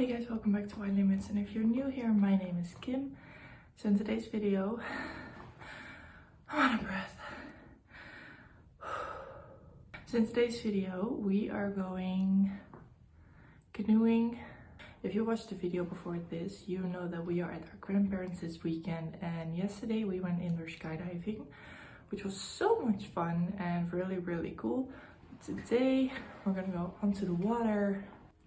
Hey guys, welcome back to My Limits and if you're new here, my name is Kim. So in today's video, I'm out of breath. So in today's video, we are going canoeing. If you watched the video before this, you know that we are at our grandparents this weekend and yesterday we went indoor skydiving, which was so much fun and really, really cool. Today, we're gonna go onto the water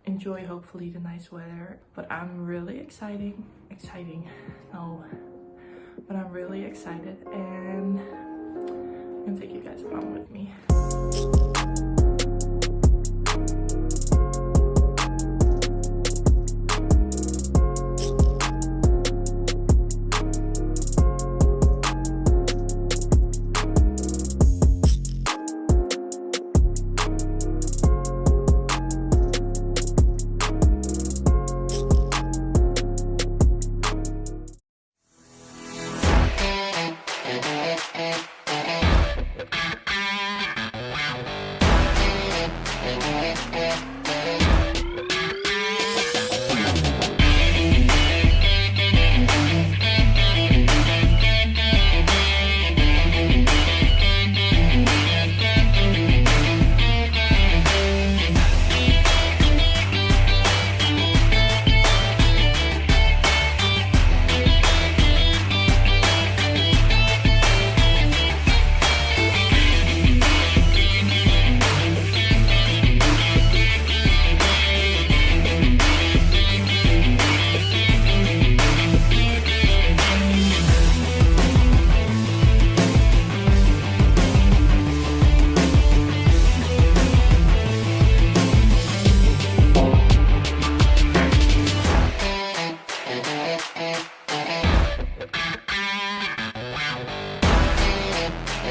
enjoy hopefully the nice weather. But i'm really exciting exciting. No but i'm really excited and i'm gonna take you guys along with me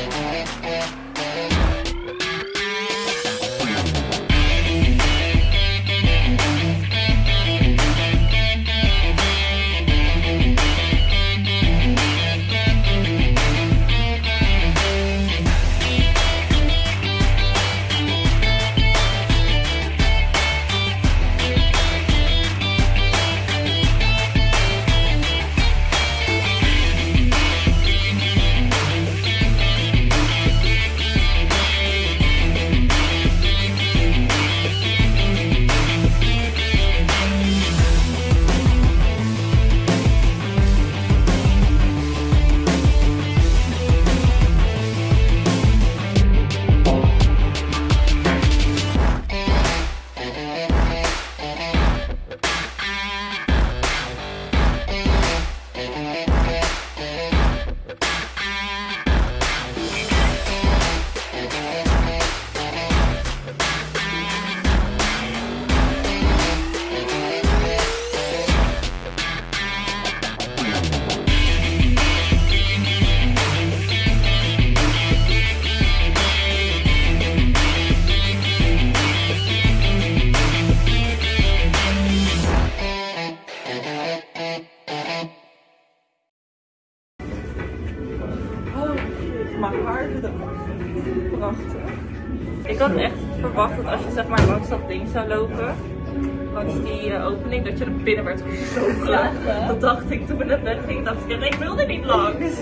Yeah. Ik had echt verwacht dat als je zeg maar langs dat ding zou lopen, langs die uh, opening, dat je er binnen werd gezogen. Dat dacht ik toen we net weggingen, dacht ik, ik wilde niet langs.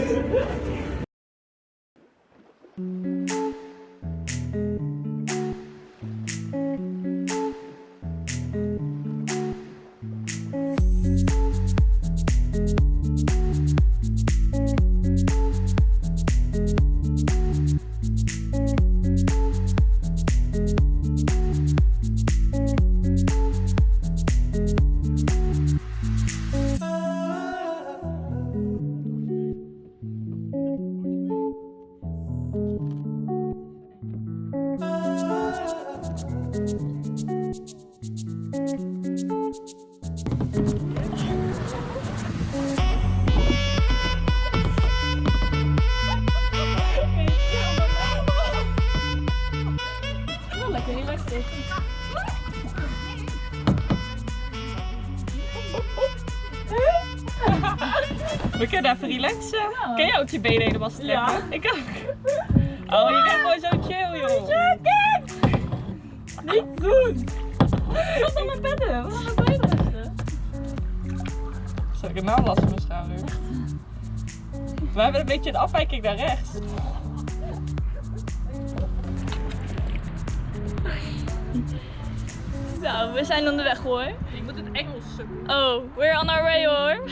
Even relaxen. Ja. Kun je ook je benen helemaal strekken? Ja. Ik ook. Oh, je bent gewoon zo chill, joh. Niet doen! Wat dan mijn bedden? Wat dan mijn bedden? Ik heb nou last van mijn schouder. We hebben een beetje een afwijking naar rechts. Nou, we zijn onderweg hoor. Ik moet het Engels zoeken. Oh, we're on our way hoor.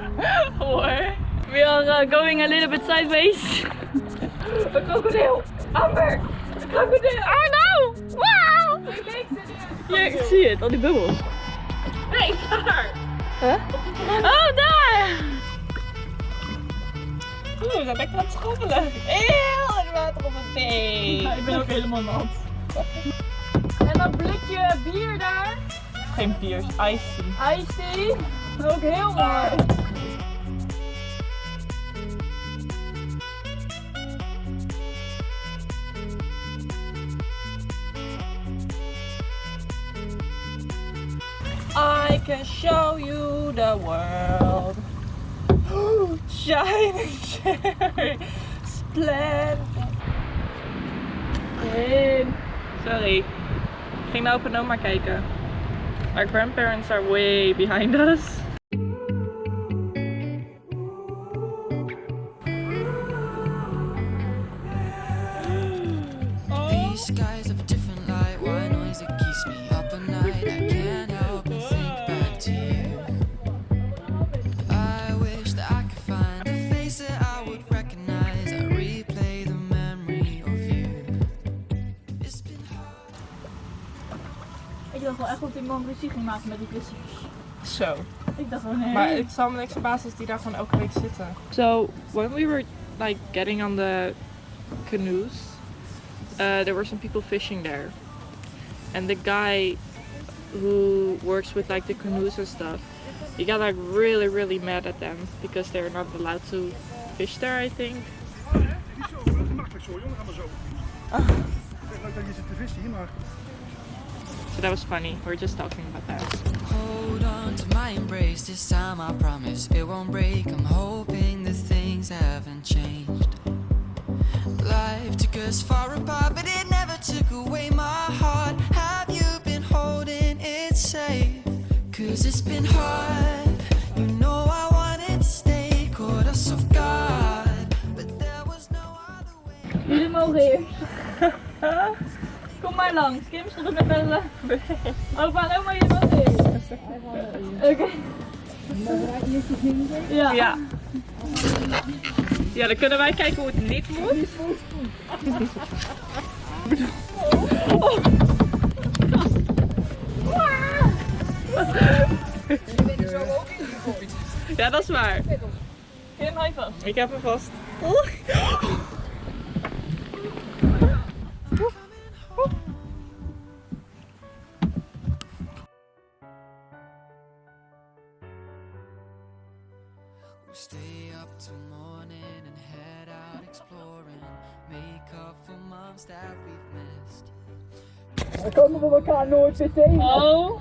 hoor. We are uh, going a little bit sideways. Een krokodil! Amber! Een krokodil! Oh no! Wow! Ik zie het, al die bubbels. Nee, daar! Huh? Oh, daar! Oeh, we zijn lekker aan het schommelen. Eeuw, het water op mijn been. ik ben ook helemaal nat. En dat blikje bier daar. Geen bier, is iced tea. Iced tea. Heel mooi. I can show you the world. Shining, shining, splendid. Sorry. Ik ging naar opa en oma kijken. Our grandparents are way behind us. Skies have a different light. Why noise that keeps me up at night? I can't help but think back to you. I wish that I could find a face that I would recognize. I replay the memory of you. It's been hard. Ik dacht wel echt dat die man ruzie ging maken met die vissers. Zo. Ik dacht wel nee. Maar ik zal me niks verbazen als die daar gewoon elke week zitten. So, when we were like getting on the canoes, uh, there were some people fishing there. And the guy who works with like the canoes and stuff, he got like really, really mad at them because they're not allowed to fish there, I think. So that was funny. We are just talking about that. Hold on to my embrace. This time I promise it won't break. I'm hoping that things haven't changed. Life took us far apart, but it never took away my heart. Have you been holding it safe? Cause it's been hard. You know I wanted to stay, caught us off guard. But there was no other way. Jullie mogen eerst. Kom maar langs. Kim stond er met bellen. Opa en oma, jullie mogen eerst. Oké. Ja. Ja. Ja, dan kunnen wij kijken hoe het niet moet. Ja, dat is waar. Kim, je vast. Ik heb hem vast. We Oh.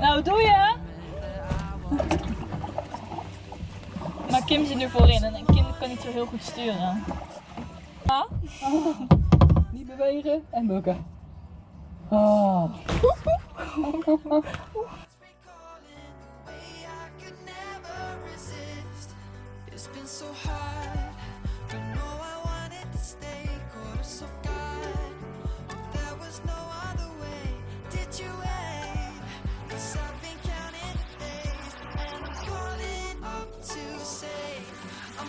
nou, doe je. Maar Kim zit nu voorin en Kim kan niet zo heel goed sturen. Ja? Niet bewegen en bukken. Ah.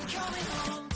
coming home.